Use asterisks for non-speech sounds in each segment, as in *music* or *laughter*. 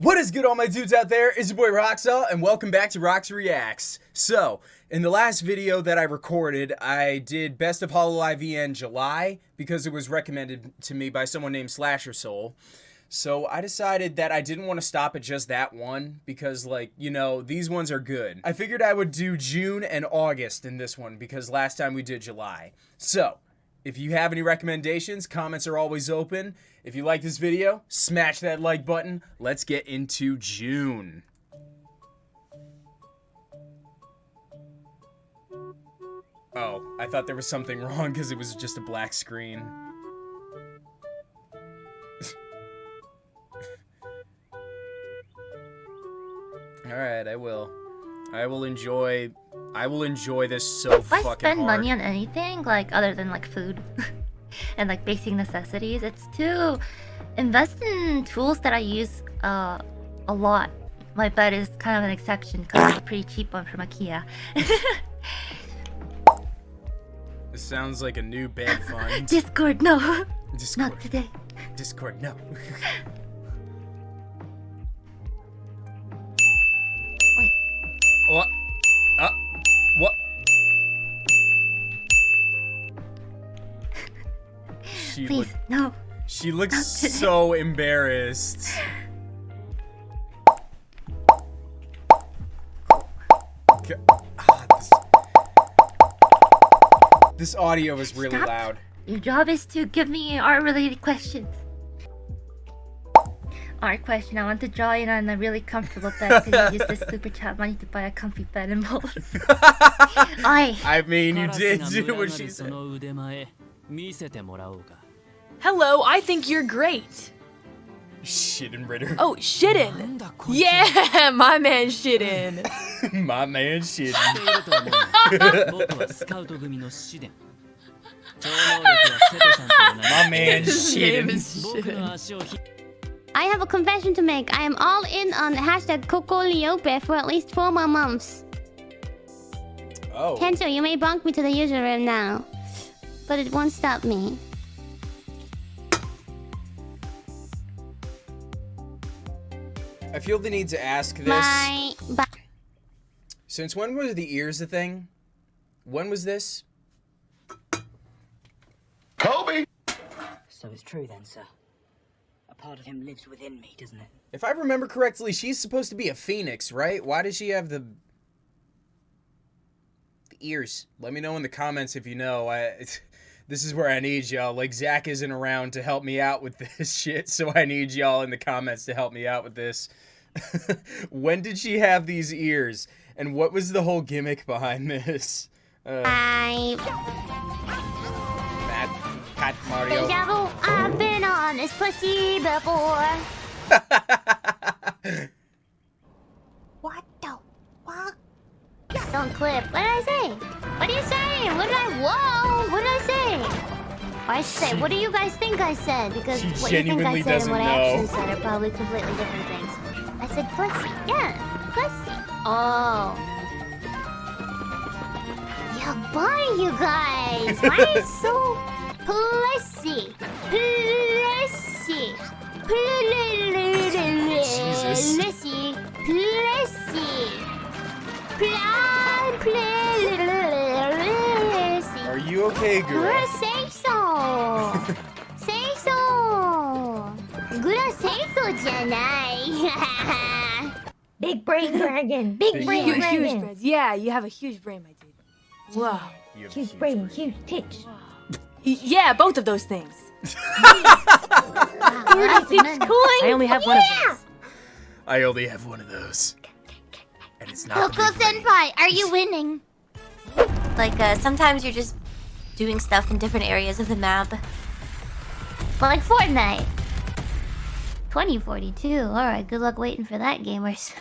What is good all my dudes out there? It's your boy Roxall and welcome back to Rox Reacts. So, in the last video that I recorded, I did Best of Hololive EN July because it was recommended to me by someone named Slasher Soul. So I decided that I didn't want to stop at just that one because like, you know, these ones are good. I figured I would do June and August in this one because last time we did July. So, if you have any recommendations, comments are always open. If you like this video, smash that like button. Let's get into June. Oh, I thought there was something *laughs* wrong because it was just a black screen. *laughs* Alright, I will. I will enjoy I will enjoy this so if I spend hard. money on anything, like other than like food *laughs* and like basic necessities, it's to invest in tools that I use uh, a lot. My bed is kind of an exception because it's a pretty cheap one from IKEA. *laughs* This sounds like a new bed *laughs* fund. Discord, no, Discord. not today. Discord, no. What? Uh, what? She please, look, no. she looks so embarrassed. Ah, this, this audio is really Stop. loud. Your job is to give me art-related questions art question. I want to draw in on a really comfortable bed. Could you use this *laughs* super chat money to buy a comfy bed and bowl? *laughs* I. I mean, you did do what she said. Hello, I think you're great. Shiden Ritter. Oh, Shiden. Yeah, *laughs* my man Shiden. my man Shiden. my man Shiden. I have a confession to make. I am all in on hashtag CocoLiope for at least four more months. Oh. Tencho, you may bonk me to the user room now. But it won't stop me. I feel the need to ask this. Bye. Bye. Since when were the ears a thing? When was this? Kobe! So it's true then, sir. A part of him lives within me, doesn't it? If I remember correctly, she's supposed to be a phoenix, right? Why does she have the the ears? Let me know in the comments if you know. I *laughs* this is where I need y'all. Like Zach isn't around to help me out with *laughs* this shit, so I need y'all in the comments to help me out with this. *laughs* when did she have these ears? And what was the whole gimmick behind this? Uh, Bye. Matt, Pat Mario. Deja vu. I've been on this pussy before. What the fuck? Don't clip. What did I say? What are you saying? What did I? Whoa! What did I say? Or I should say, what do you guys think I said? Because She what you think I said and what I actually said are probably completely different things. I said pussy. Yeah, pussy. Oh. Yeah, bye, you guys. Why are you so *laughs* pussy? Plessy. Jesus. Plessy. Plessy. Plessy. Are you okay, girl? Say so. *laughs* say so. Gura say so janai. *laughs* Big brain dragon. Big, brain huge, dragon. Huge, yeah, you have a huge brain, my dude. Wow. Huge, huge brain, brain, huge tits. Wow yeah, both of those things. *laughs* I only have one of those. I only have one of those. And it's not Coco the big brain. Senpai, are you winning? Like, uh, sometimes you're just doing stuff in different areas of the map. Well, like Fortnite. 2042. Alright, good luck waiting for that, gamers.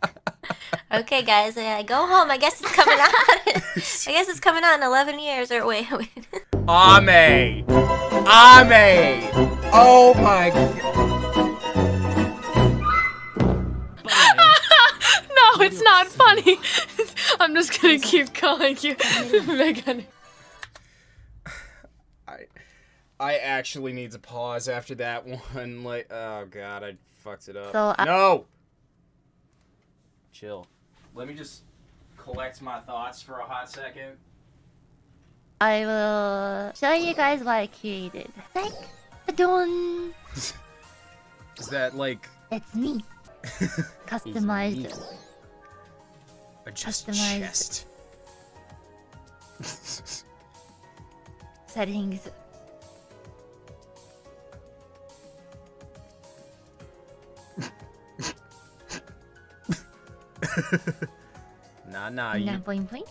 *laughs* *laughs* Okay, guys, uh, go home. I guess it's coming out. *laughs* I guess it's coming out in 11 years. Or wait, *laughs* wait. Ame! Ame! Oh my god. *laughs* No, it's not funny. I'm just gonna keep calling you Megane. I I actually need to pause after that one. Like, oh god, I fucked it up. So, I- no. Chill. Let me just collect my thoughts for a hot second. I will show you guys what I created. Like, Adon! *laughs* Is that like It's me. *laughs* Customized. It's a just Customized. chest? settings. *laughs* nah, nah, Ina you boing boing.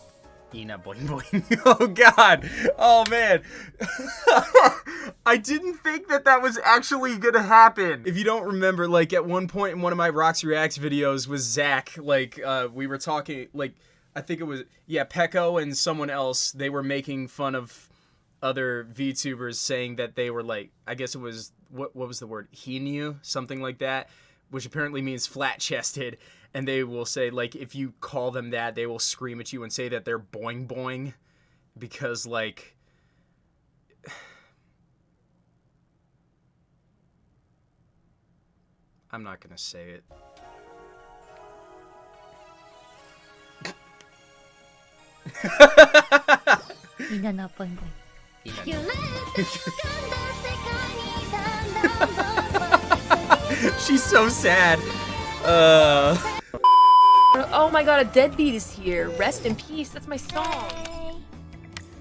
Ina boing boing. *laughs* Oh god. Oh man. *laughs* I didn't think that that was actually gonna happen. If you don't remember, like at one point in one of my Rox Reacts videos was Zach. Like uh, we were talking, like I think it was yeah Pecco and someone else. They were making fun of other VTubers saying that they were like I guess it was what what was the word Hinu something like that, which apparently means flat chested. And they will say like if you call them that, they will scream at you and say that they're boing boing, because like. *sighs* I'm not gonna say it. *laughs* *laughs* She's so sad. Uh. Oh my god, a deadbeat is here. Rest in peace. That's my song.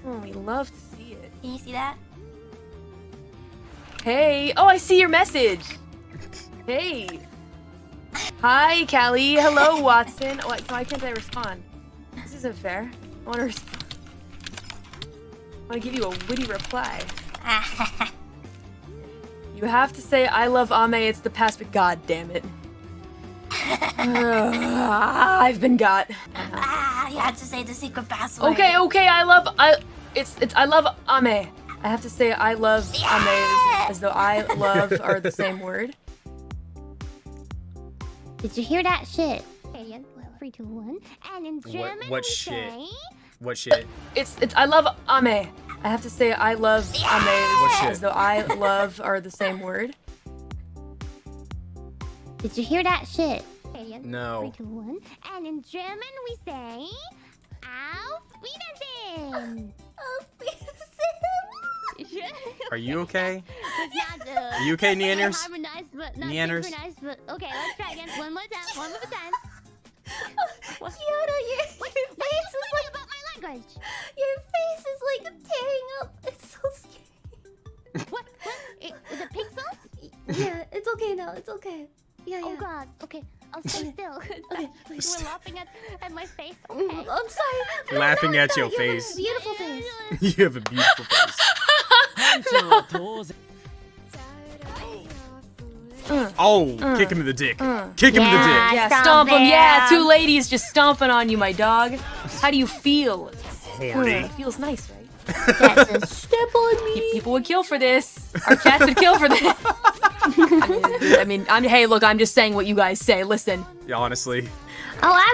Oh, we love to see it. Can you see that? Hey. Oh, I see your message. Hey. Hi, Callie. Hello, *laughs* Watson. Why, why can't I respond? This isn't fair. I want to respond. I want to give you a witty reply. *laughs* You have to say I love Ame. It's the past, but god damn it. *sighs* I've been got. ah, you have to say the secret password. Okay, okay, I love I it's it's I love Ame. I have to say I love Ame as, as though I love are the same word. Did you hear that shit? Okay, three, two, one. And in German, what we shit? say, What shit? It's it's I love Ame. I have to say I love Ame What as, shit? though I love are the same word. Did you hear that shit? No. Three, two, one. And in German, we say, Auf Wiedersehen. Oh, Are you okay? It's not the- Are you okay, not Neanders? harmonized, but not Neanders? synchronized, but okay, let's try again. One more time. One more time. *laughs* What? Yoda, your, What, your face is is like about my language. *laughs* Your face is like tearing up. *laughs* It's so scary. what? What? It, the pixels? *laughs* Yeah, it's okay now. It's okay. Yeah, oh yeah. god. Okay. I'll stay still. okay. We're laughing at, at my face. Okay. I'm sorry. Laughing at your your you face. beautiful face. you have a beautiful face. Oh, uh, kick him in the dick. Uh. Kick him yeah, in the dick. Yeah, stomp, stomp him. him. Yeah, two ladies just stomping on you, my dog. How do you feel? Horny. It feels nice, right? *laughs* That's step on me. People would kill for this. Our cats would kill for this. I *laughs* mean, I mean, I'm. Hey, look, I'm just saying what you guys say. Listen. Yeah, honestly. Oh,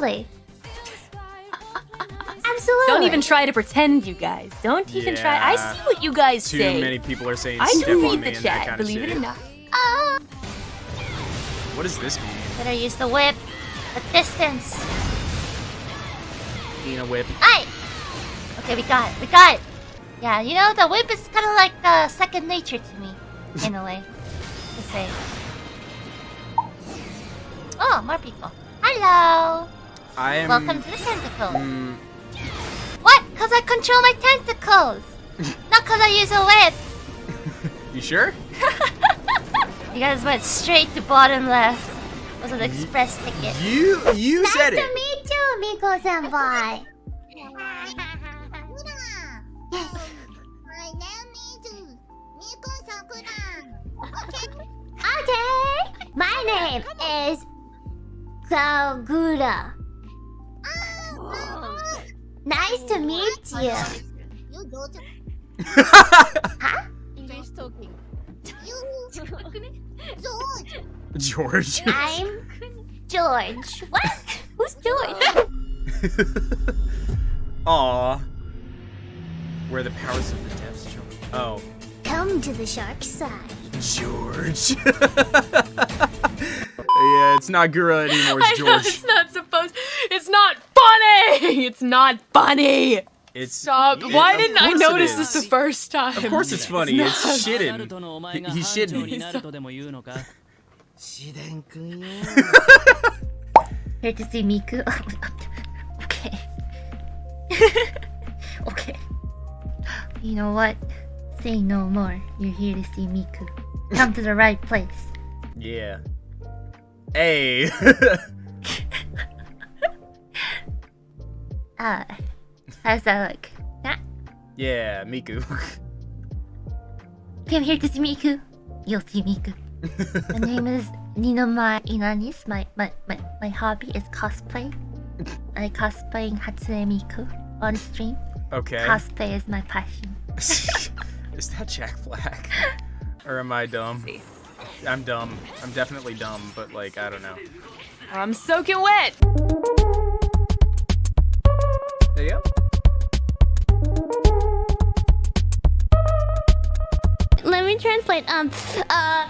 absolutely. Absolutely. Don't even try to pretend, you guys. Don't even try. I see what you guys Too say. many people are saying I step do read me the chat, believe it or not. Oh, What does this mean? better use the whip. The distance. Ina whip. Hey. Okay, we got it. We got it. Yeah, you know the whip is kind of like uh, second nature to me, in a way. To say. Oh, more people. Hello. I am. Welcome to the tentacles. Mm, What? Cause I control my tentacles. *laughs* Not cause I use a whip. you sure? *laughs* You guys went straight to bottom left. Was an express ticket. You you said nice it. to meet you, Miko senpai. Okay. Okay. My name is Kagura. Nice to meet you. English talking. george George. I'm George. What? Who's Joey? *laughs* Where the powers of the depths show. Oh. Come to the shark side. George. *laughs* yeah, it's not Gura anymore, it's *laughs* George. Know, it's not supposed it's not funny! It's not funny! It's Stop. It, Why didn't I notice this the first time? Of course it's funny. It's, it's shitting. He, he's shitting. Here to see Miku. okay. *laughs* okay. You know what? Say no more. You're here to see Miku. Come to the right place. Yeah. Hey. *laughs* Ah. How's that look? Ah, yeah, Miku. *laughs* Come here to see Miku. You'll see Miku. My name is Ninomae Ina'nis. My, my, my, my hobby is cosplay. *laughs* I cosplaying Hatsune Miku on stream. Okay. Cosplay is my passion. *laughs* Is that Jack Black? *laughs* Or am I dumb? I'm dumb. I'm definitely dumb, but like, I don't know. I'm soaking wet. There you go. Let me translate. Um, uh,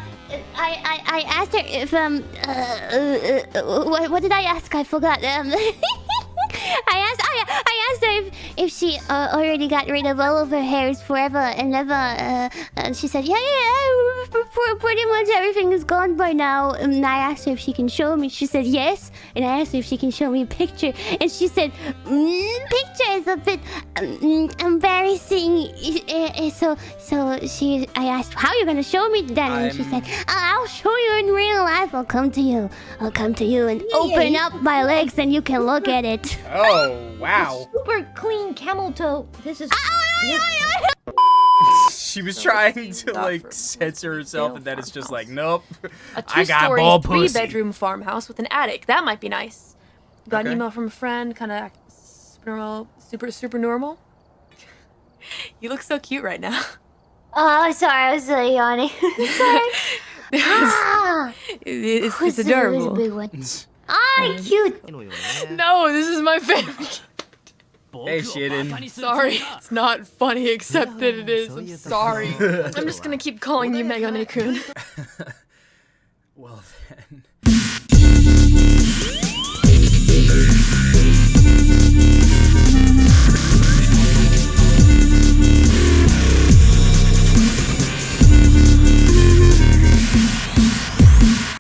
I, I, I asked her if um, uh, uh, uh, what, what did I ask? I forgot. Um, *laughs* I asked, I, I asked her if, if she uh, already got rid of all of her hairs forever and ever. Uh, and she said, yeah, yeah, yeah, pretty much everything is gone by now. And I asked her if she can show me. She said yes. And I asked her if she can show me a picture, and she said, mm, "Picture is a bit um, embarrassing." Uh, uh, So, so she, I asked, "How are you gonna show me then?" And she said, "I'll show you in real life. I'll come to you. I'll come to you and open up my legs, and you can look at it." Oh, wow. Super clean camel toe. This is. *laughs* She was trying to like censor herself, and then it's just like, nope. A I got two-story, ball pussy. three-bedroom farmhouse with an attic. That might be nice. Got Okay. an email from a friend, kind of super normal, super super normal. *laughs* you look so cute right now. Oh, sorry, I was really yawning. *laughs* sorry. Ah, It- it's, it's Who's the- who's the adorable. big? Ah, cute. No, this is my favorite. Hey, Shiden. Sorry, it's not funny except that it is. I'm sorry. I'm just gonna keep calling you Megane-kun. Well then. *laughs*